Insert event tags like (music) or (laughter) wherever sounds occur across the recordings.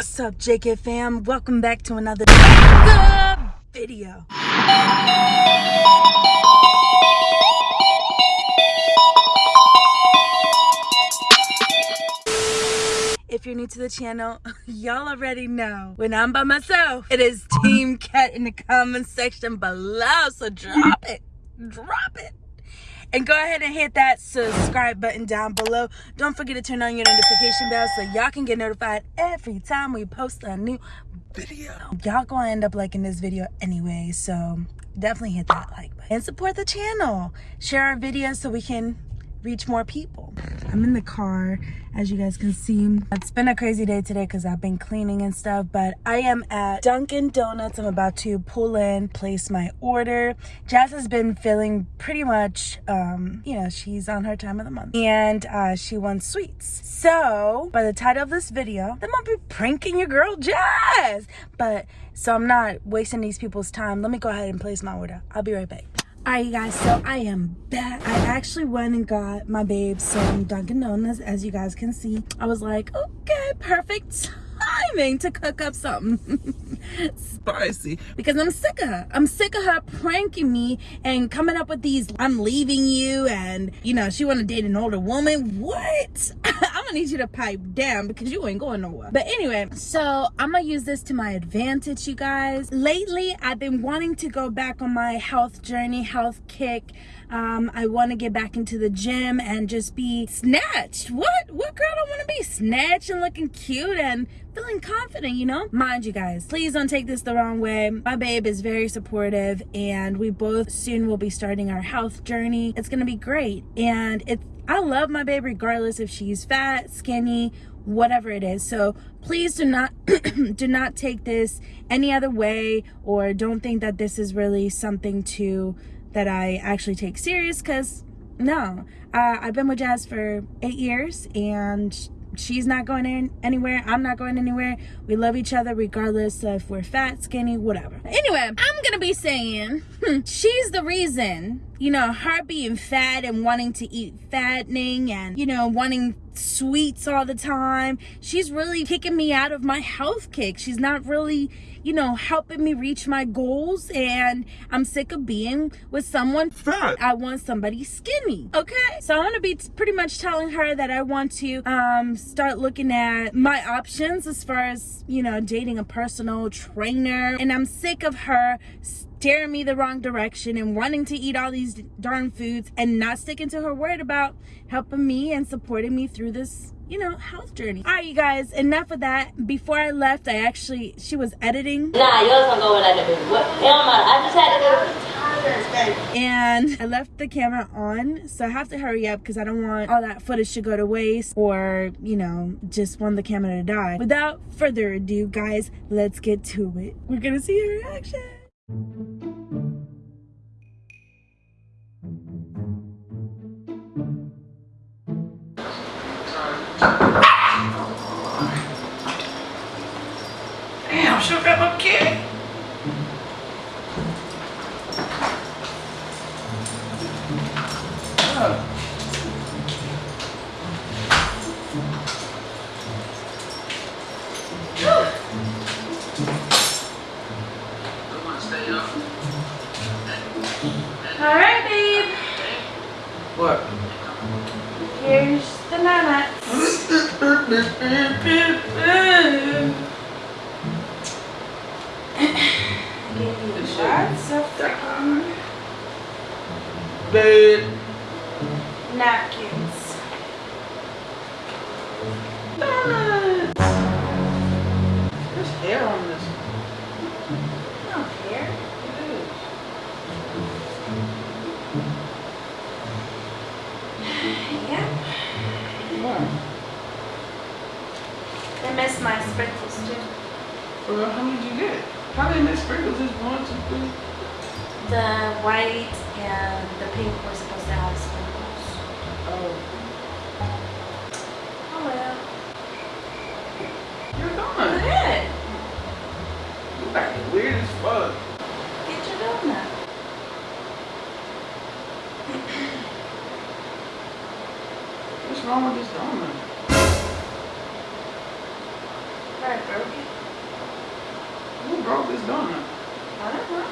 What's up, JK fam? Welcome back to another video. If you're new to the channel, (laughs) y'all already know when I'm by myself, it is Team Cat in the comment section below. So drop it, drop it and go ahead and hit that subscribe button down below. Don't forget to turn on your notification bell so y'all can get notified every time we post a new video. Y'all gonna end up liking this video anyway so definitely hit that like button. And support the channel. Share our videos so we can reach more people. I'm in the car, as you guys can see. It's been a crazy day today because I've been cleaning and stuff, but I am at Dunkin' Donuts. I'm about to pull in, place my order. Jazz has been feeling pretty much, um, you know, she's on her time of the month and uh, she wants sweets. So, by the title of this video, I'm gonna be pranking your girl Jazz. But, so I'm not wasting these people's time. Let me go ahead and place my order. I'll be right back. Alright you guys, so I am back. I actually went and got my babe some Dunkin' Donuts, as you guys can see. I was like, okay, perfect timing to cook up something (laughs) spicy because I'm sick of her. I'm sick of her pranking me and coming up with these I'm leaving you and you know she want to date an older woman. What? (laughs) I'm gonna need you to pipe down because you ain't going nowhere. But anyway, so I'm gonna use this to my advantage, you guys. Lately, I've been wanting to go back on my health journey, health kick. Um, I want to get back into the gym and just be snatched. What? What girl don't want to be snatched and looking cute and feeling confident, you know? Mind you guys, please don't take this the wrong way. My babe is very supportive and we both soon will be starting our health journey. It's to be great. And it's I love my babe regardless if she's fat, skinny, whatever it is. So please do not (clears throat) do not take this any other way or don't think that this is really something to that I actually take serious because no, uh, I've been with Jazz for eight years and she's not going in anywhere i'm not going anywhere. We love each other regardless of if we're fat skinny whatever. Anyway i'm gonna be saying hmm, she's the reason you know her being fat and wanting to eat fattening and you know wanting sweets all the time she's really kicking me out of my health kick she's not really you know, helping me reach my goals. And I'm sick of being with someone fat. I want somebody skinny. Okay. So I'm going to be pretty much telling her that I want to um, start looking at my options as far as, you know, dating a personal trainer. And I'm sick of her steering me the wrong direction and wanting to eat all these darn foods and not sticking to her word about helping me and supporting me through this you know, health journey. All right, you guys, enough of that. Before I left, I actually, she was editing. Nah, yours don't go like that. What? Don't. I just had to go And I left the camera on, so I have to hurry up because I don't want all that footage to go to waste or, you know, just want the camera to die. Without further ado, guys, let's get to it. We're gonna see her reaction. Damn, she got no kid. Oh. All right, babe. What? Here's the nuts. Lots of freaking Bed. napkins. Donuts. There's hair on this. My sprinkles too. Well, how many did you get? How many mixed sprinkles is one, two, three? The white and the pink were supposed to have sprinkles. Oh. Oh well. You're Go gone. ahead. You acting weird as fuck. Get your donut. What's wrong with this donut? Right, broke it. Who broke this donut? I don't know.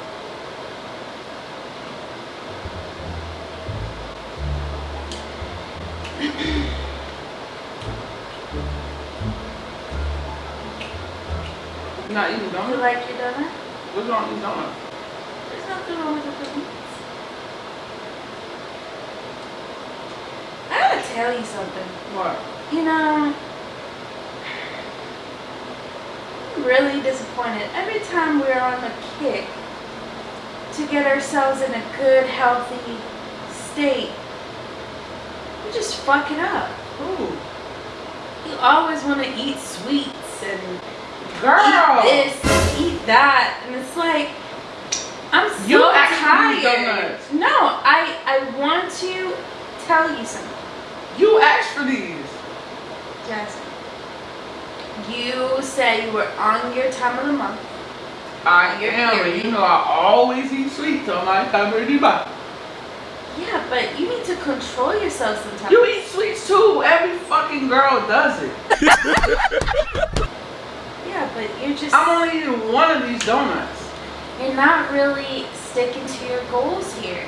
You not eating donuts? You like your donut? What's wrong with donuts? There's nothing wrong with the cookies. I gotta tell you something. What? You know, I'm really disappointed. Every time we're on the kick to get ourselves in a good, healthy state, we just fuck it up. Who? You always want to eat sweets and Girl! eat this, eat that, and it's like I'm so You tired. donuts. No, I I want to tell you something. You asked for these. Jasmine, you said you were on your time of the month. I am, and you know I always eat sweets on my time of the month. Yeah, but you need to control yourself sometimes. You eat sweets too. Every fucking girl does it. (laughs) Yeah, but you're just I'm only eating one of these donuts. you're not really sticking to your goals here.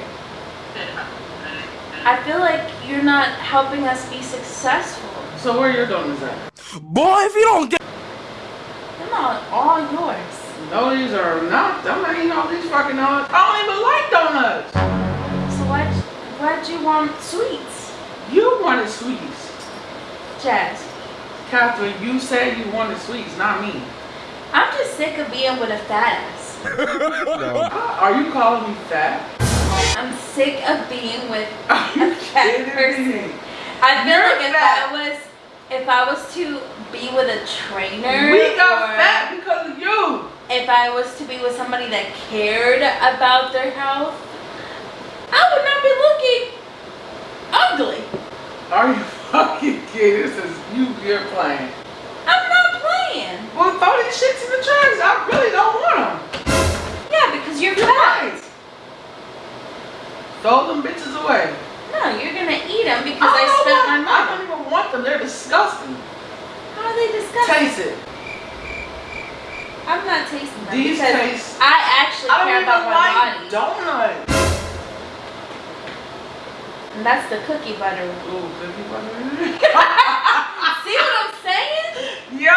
I feel like you're not helping us be successful. So where are your donuts at? Boy, if you don't get They're not all yours. No, these are not. I'm not eating all these fucking donuts. I don't even like donuts. So why'd, why'd you want sweets? You wanted sweets. Jazz, Catherine, you said you wanted sweets, not me. I'm just sick of being with a fat ass. (laughs) Uh, Are you calling me fat? I'm sick of being with Are a fat kidding person. I feel You're like if. I was if I was to be with a trainer We got fat because of you. if I was to be with somebody that cared about their health, I would not be looking ugly. Are you (laughs) fucking kidding? This is you. You're playing. I'm not playing. Well, throw these shits in the trash. I really don't want them. Yeah, because you're You're fat. right. Throw them bitches away. No, you're gonna eat them because I, don't spent my I money. Don't want them. They're disgusting. How are they disgusting? Taste it. I'm not tasting them These taste. I actually I don't care even about my like body. donuts. And that's the cookie butter. Ooh, cookie butter. (laughs) See what I'm saying? Yo.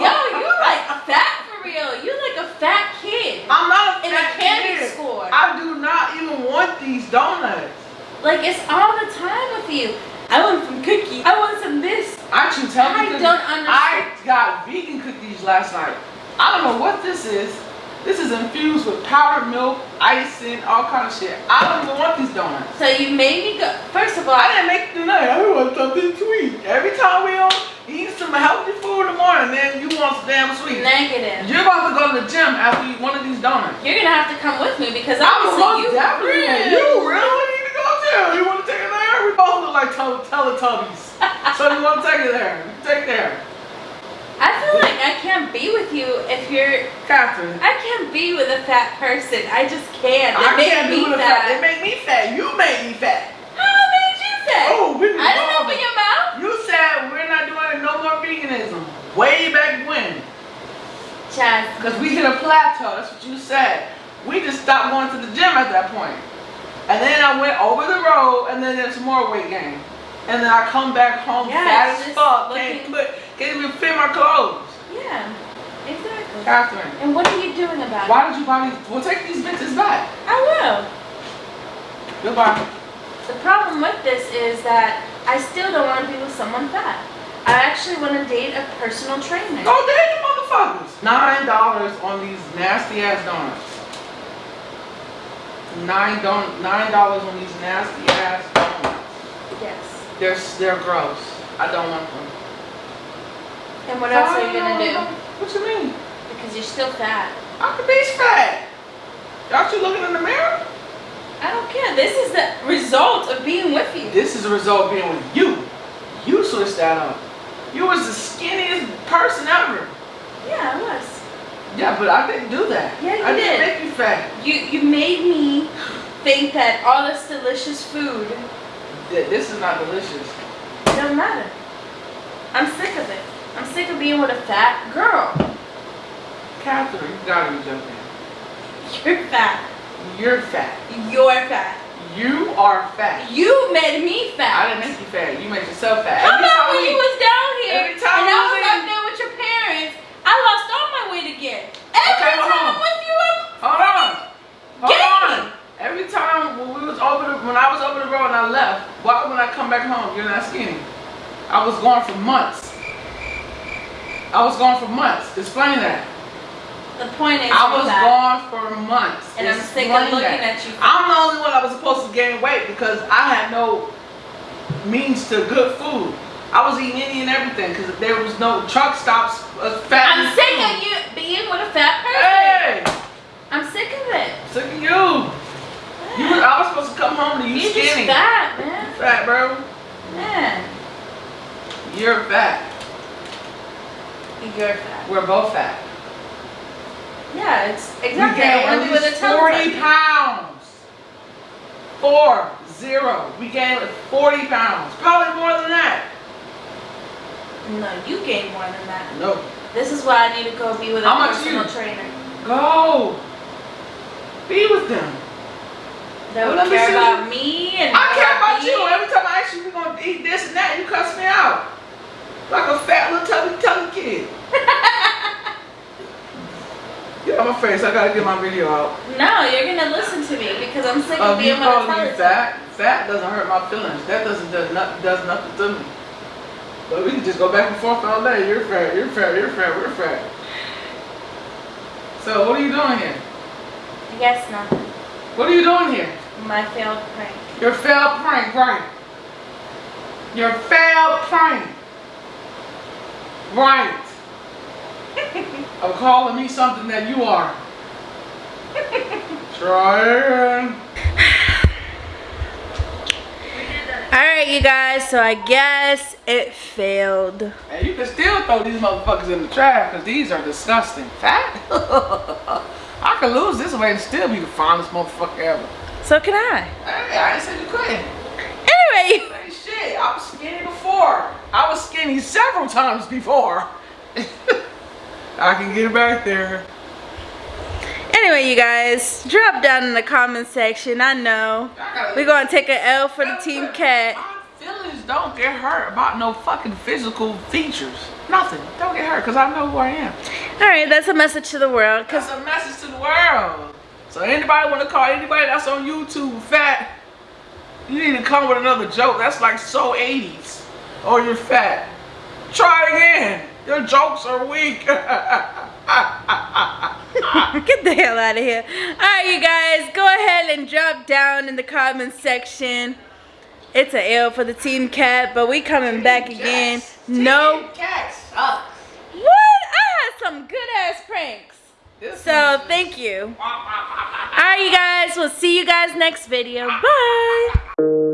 Yo, you like fat for real. You like a fat kid I'm not a in a candy kid. store. I do not even want these donuts. Like it's all the time with you. I want some cookies. I want some this. I should tell I you. this. don't understand. I got vegan cookies last night. I don't know what this is. This is infused with powdered milk, icing, all kind of shit. I don't even want these donuts. So you made me go. First of all, I didn't make it tonight. I want something sweet. Every time we on eat some healthy food in the morning, then you want some damn sweet. negative. You're about to go to the gym after you eat one of these donuts. You're gonna have to come with me because I'm obviously most you definitely. You really need to go too. You want to take? We both look like tele- Teletubbies. so you want to take it there? Take it there. I feel like I can't be with you if you're. Catherine. I can't be with a fat person. I just can't. It I can't me do the fat. fat. It make me fat. You made me fat. How made you fat? Oh, we I didn't open your mouth. You said we're not doing no more veganism. Way back when. Jazz, Because we hit a plateau. That's what you said. We just stopped going to the gym at that point. And then I went over the road and then there's some more weight gain. And then I come back home Yeah, fat as fuck. looking- Can't put, can't even fit my clothes. yeah, exactly. Catherine, And what are you doing about it? why did you buy these? Well, take these bitches back. I will. Goodbye. The problem with this is that I still don't want to be with someone fat. I actually want to date a personal trainer. Go date the motherfuckers. Nine dollars on these nasty ass donuts. Nine don nine dollars on these nasty ass donuts. Yes. They're they're gross. I don't want them. And what else are you gonna do? Um, what you mean? Because you're still fat. I could be fat. Aren't you looking in the mirror? I don't care. This is the result of being with you. This is the result of being with you. You switched that up. You was the skinniest person ever. Yeah, I was. Yeah, but I didn't do that. Yeah, you I didn't did. make you fat. You you made me think that all this delicious food Th- This is not delicious. It doesn't matter. I'm sick of it. I'm sick of being with a fat girl. Catherine, you gotta be joking. You're fat. You're fat. You're fat. You are fat. You made me fat. I didn't make you fat. You made yourself fat. How about when you was down here every time and we I was was in- up there with your parents? I lost all my weight again. Every Okay, hold time on. I'm with you, I'm Hold on. Hold Get on. me. Every time when we was over the when I was over the road and I left, why when I come back home you're not skinny? I was gone for months. I was gone for months. Explain that. the point is I was gone for months. And I'm sick of looking that. at you. I'm the only one I was supposed to gain weight because I had no means to good food. I was eating any and everything because there was no truck stops. Uh, fat I'm sick food. of you being with a fat person. Hey, I'm sick of it. sick of you. You was, I was supposed to come home to you You're just skinny. fat, man. Fat, bro. Man, You're fat. you're fat. We're both fat. Yeah, it's We exactly. gained I at wanted with a least 40 touch. pounds. Four, zero. We gained 40 pounds. Probably more than that. No, you gained more than that. No. This is why I need to go be with a How much personal you- trainer Go. Be with them. That would care about me and I care about you. Every time I ask you, we're going to eat this and that, and you cuss me out. Like a fat little tubby tubby kid. (laughs) Get out my face. I got to get my video out. No, you're gonna listen to me because I'm sick of Of being calling me fat, fat doesn't hurt my feelings. That doesn't does, not, does nothing to me. But we can just go back and forth all day. You're fat, you're fat, you're fat, we're fat. So what are you doing here? I guess nothing. What are you doing here? My failed prank. Your failed prank, right? Your failed prank. Right. (laughs) Of calling me something that you are. (laughs) Try again. Alright, you guys, so I guess it failed. And you can still throw these motherfuckers in the trash because these are disgusting. Fat? (laughs) I could lose this weight and still be the finest motherfucker ever. So can I. Hey, I ain't said you couldn't. Anyway, Hey, shit, I was skinny before. I was skinny several times before. (laughs) I can get it back there. anyway, you guys, drop down in the comment section. I know. I We're gonna take an L for the Team Cat. My feelings don't get hurt about no fucking physical features. Nothing. Don't get hurt because I know who I am. Alright, that's a message to the world. That's a message to the world. So anybody want to call anybody that's on YouTube fat, you need to come with another joke. That's like so 80s. Oh, you're fat. Try again. Your jokes are weak. (laughs) Get the hell out of here. Alright, you guys, go ahead and drop down in the comment section. It's a L for the Team Cat, but we coming back again. No. Cat sucks. What? I had some good ass pranks. So thank you. Alright, you guys, we'll see you guys next video. Bye.